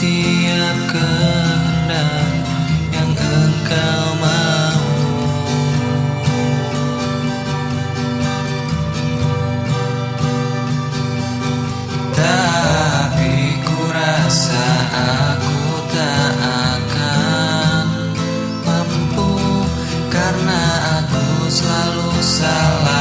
setiap kehendak yang engkau mau. Tapi ku rasa aku tak akan mampu Karena aku selalu salah.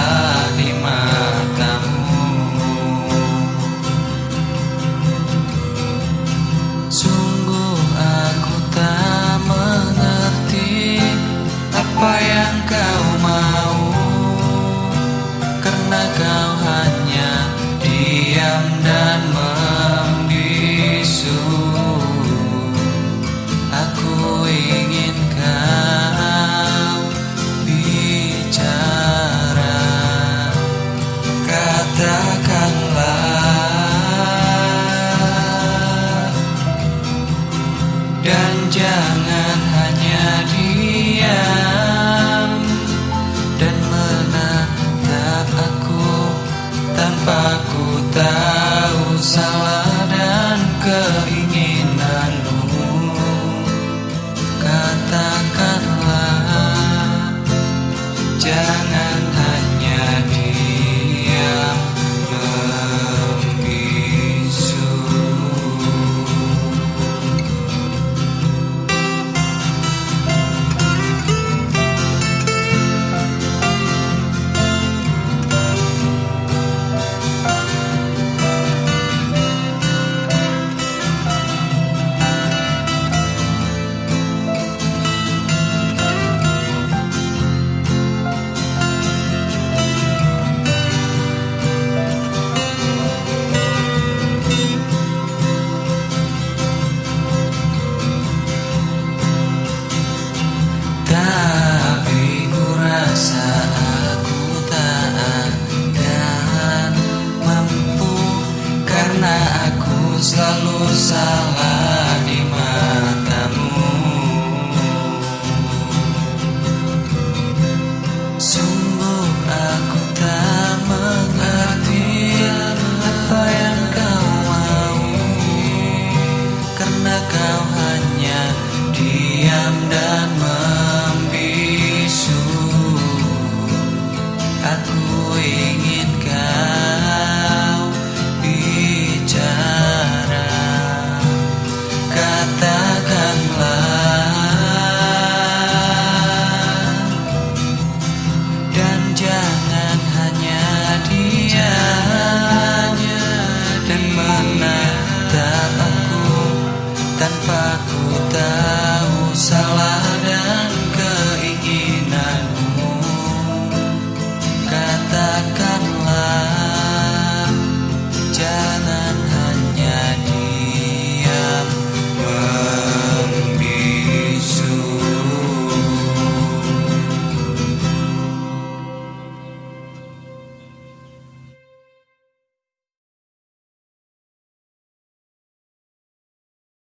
salah di matamu. So jangan hanya diam dan menatap aku tanpa ku tahu